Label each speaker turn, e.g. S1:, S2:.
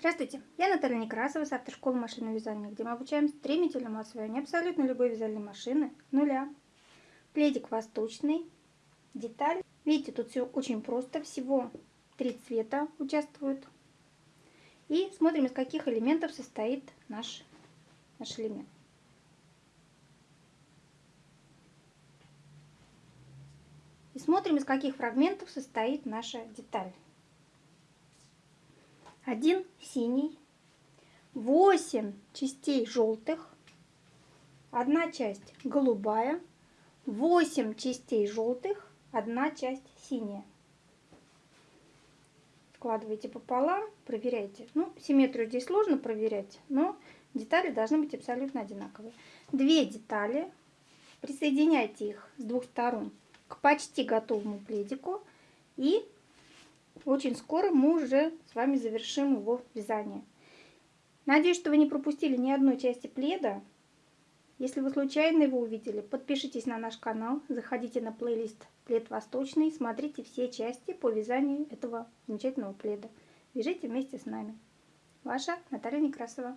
S1: Здравствуйте, я Наталья Некрасова с автошколы машинного вязания, где мы обучаем стремительному освоению абсолютно любой вязальной машины нуля. Пледик восточный, деталь. Видите, тут все очень просто, всего три цвета участвуют. И смотрим, из каких элементов состоит наш, наш элемент. И смотрим, из каких фрагментов состоит наша деталь один синий, 8 частей желтых, одна часть голубая, 8 частей желтых, одна часть синяя. Складывайте пополам, проверяйте. Ну, симметрию здесь сложно проверять, но детали должны быть абсолютно одинаковые. Две детали, присоединяйте их с двух сторон к почти готовому пледику и очень скоро мы уже с вами завершим его вязание. Надеюсь, что вы не пропустили ни одной части пледа. Если вы случайно его увидели, подпишитесь на наш канал, заходите на плейлист «Плед восточный», смотрите все части по вязанию этого замечательного пледа. Вяжите вместе с нами. Ваша Наталья Некрасова.